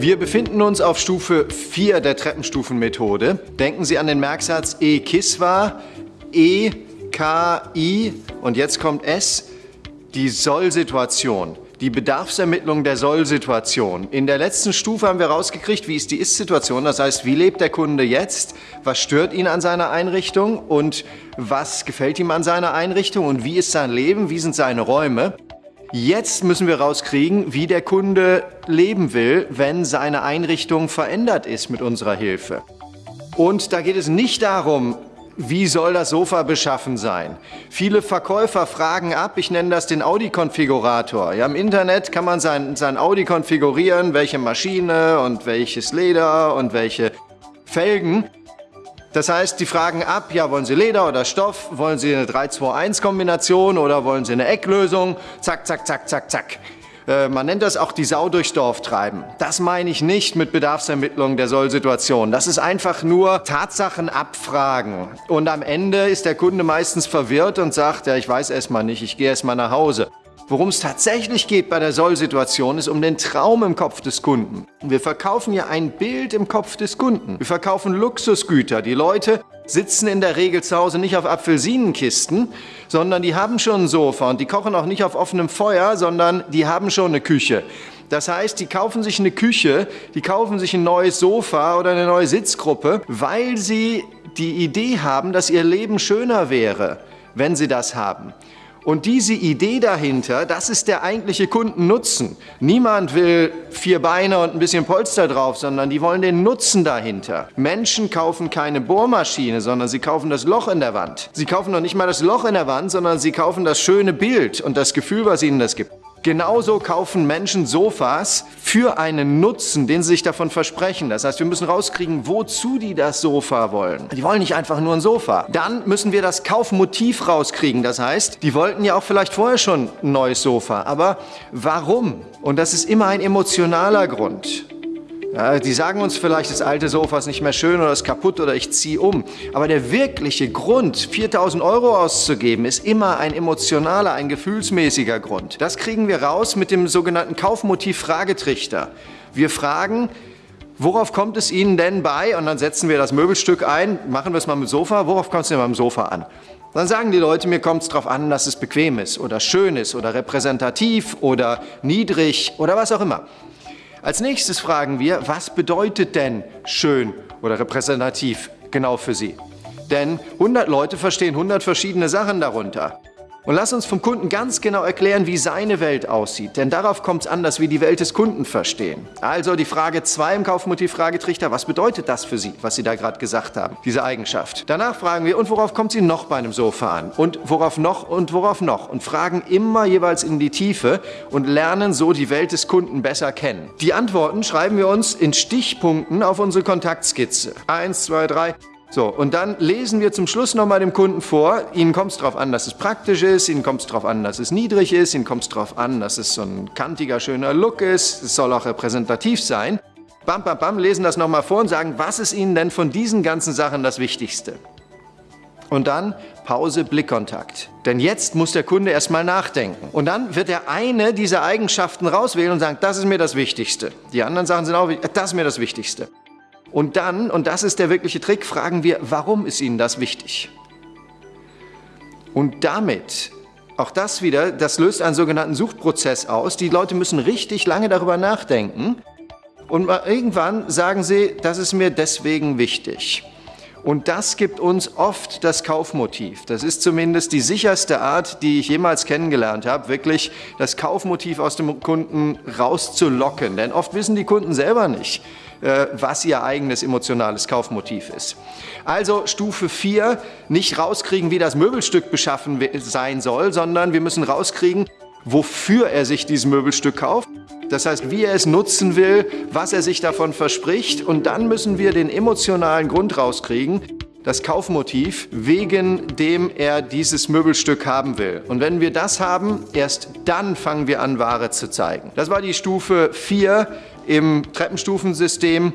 Wir befinden uns auf Stufe 4 der Treppenstufenmethode. Denken Sie an den Merksatz E Kiswa, E, K, I und jetzt kommt S, die Soll-Situation die Bedarfsermittlung der Soll-Situation. In der letzten Stufe haben wir rausgekriegt, wie ist die Ist-Situation, das heißt, wie lebt der Kunde jetzt, was stört ihn an seiner Einrichtung und was gefällt ihm an seiner Einrichtung und wie ist sein Leben, wie sind seine Räume. Jetzt müssen wir rauskriegen, wie der Kunde leben will, wenn seine Einrichtung verändert ist mit unserer Hilfe. Und da geht es nicht darum, wie soll das Sofa beschaffen sein? Viele Verkäufer fragen ab, ich nenne das den Audi-Konfigurator. Ja, Im Internet kann man sein, sein Audi konfigurieren, welche Maschine und welches Leder und welche Felgen. Das heißt, die fragen ab, ja, wollen Sie Leder oder Stoff? Wollen Sie eine 3-2-1-Kombination oder wollen Sie eine Ecklösung? Zack, zack, zack, zack, zack. Äh, man nennt das auch die Sau durchs Dorf treiben. Das meine ich nicht mit Bedarfsermittlung der Sollsituation. Das ist einfach nur Tatsachen abfragen. Und am Ende ist der Kunde meistens verwirrt und sagt, ja, ich weiß erst mal nicht, ich gehe erst mal nach Hause. Worum es tatsächlich geht bei der Soll-Situation, ist um den Traum im Kopf des Kunden. Wir verkaufen ja ein Bild im Kopf des Kunden. Wir verkaufen Luxusgüter. Die Leute sitzen in der Regel zu Hause nicht auf Apfelsinenkisten, sondern die haben schon ein Sofa und die kochen auch nicht auf offenem Feuer, sondern die haben schon eine Küche. Das heißt, die kaufen sich eine Küche, die kaufen sich ein neues Sofa oder eine neue Sitzgruppe, weil sie die Idee haben, dass ihr Leben schöner wäre, wenn sie das haben. Und diese Idee dahinter, das ist der eigentliche Kundennutzen. Niemand will vier Beine und ein bisschen Polster drauf, sondern die wollen den Nutzen dahinter. Menschen kaufen keine Bohrmaschine, sondern sie kaufen das Loch in der Wand. Sie kaufen noch nicht mal das Loch in der Wand, sondern sie kaufen das schöne Bild und das Gefühl, was ihnen das gibt. Genauso kaufen Menschen Sofas für einen Nutzen, den sie sich davon versprechen. Das heißt, wir müssen rauskriegen, wozu die das Sofa wollen. Die wollen nicht einfach nur ein Sofa. Dann müssen wir das Kaufmotiv rauskriegen. Das heißt, die wollten ja auch vielleicht vorher schon ein neues Sofa. Aber warum? Und das ist immer ein emotionaler Grund. Ja, die sagen uns vielleicht, das alte Sofa ist nicht mehr schön oder ist kaputt oder ich ziehe um. Aber der wirkliche Grund, 4000 Euro auszugeben, ist immer ein emotionaler, ein gefühlsmäßiger Grund. Das kriegen wir raus mit dem sogenannten Kaufmotiv-Fragetrichter. Wir fragen, worauf kommt es Ihnen denn bei? Und dann setzen wir das Möbelstück ein, machen wir es mal mit Sofa. Worauf kommt es denn beim Sofa an? Dann sagen die Leute, mir kommt es darauf an, dass es bequem ist oder schön ist oder repräsentativ oder niedrig oder was auch immer. Als nächstes fragen wir, was bedeutet denn schön oder repräsentativ genau für Sie? Denn 100 Leute verstehen 100 verschiedene Sachen darunter. Und lass uns vom Kunden ganz genau erklären, wie seine Welt aussieht. Denn darauf kommt es an, dass wir die Welt des Kunden verstehen. Also die Frage 2 im Kaufmotiv-Fragetrichter, was bedeutet das für Sie, was Sie da gerade gesagt haben, diese Eigenschaft? Danach fragen wir, und worauf kommt Sie noch bei einem Sofa an? Und worauf noch und worauf noch? Und fragen immer jeweils in die Tiefe und lernen so die Welt des Kunden besser kennen. Die Antworten schreiben wir uns in Stichpunkten auf unsere Kontaktskizze. Eins, zwei, drei. So, und dann lesen wir zum Schluss nochmal dem Kunden vor, Ihnen kommt es darauf an, dass es praktisch ist, Ihnen kommt es darauf an, dass es niedrig ist, Ihnen kommt es darauf an, dass es so ein kantiger, schöner Look ist, es soll auch repräsentativ sein. Bam, bam, bam, lesen das nochmal vor und sagen, was ist Ihnen denn von diesen ganzen Sachen das Wichtigste? Und dann Pause, Blickkontakt. Denn jetzt muss der Kunde erstmal nachdenken. Und dann wird er eine dieser Eigenschaften rauswählen und sagen, das ist mir das Wichtigste. Die anderen Sachen sind auch, das ist mir das Wichtigste. Und dann, und das ist der wirkliche Trick, fragen wir, warum ist Ihnen das wichtig? Und damit, auch das wieder, das löst einen sogenannten Suchprozess aus. Die Leute müssen richtig lange darüber nachdenken und irgendwann sagen sie, das ist mir deswegen wichtig. Und das gibt uns oft das Kaufmotiv. Das ist zumindest die sicherste Art, die ich jemals kennengelernt habe, wirklich das Kaufmotiv aus dem Kunden rauszulocken. Denn oft wissen die Kunden selber nicht, was ihr eigenes emotionales Kaufmotiv ist. Also Stufe 4, nicht rauskriegen, wie das Möbelstück beschaffen sein soll, sondern wir müssen rauskriegen, wofür er sich dieses Möbelstück kauft. Das heißt, wie er es nutzen will, was er sich davon verspricht. Und dann müssen wir den emotionalen Grund rauskriegen, das Kaufmotiv, wegen dem er dieses Möbelstück haben will. Und wenn wir das haben, erst dann fangen wir an, Ware zu zeigen. Das war die Stufe 4 im Treppenstufensystem.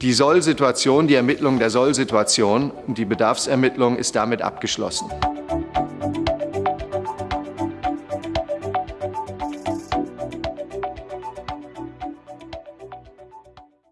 Die Soll-Situation, die Ermittlung der Soll-Situation und die Bedarfsermittlung ist damit abgeschlossen.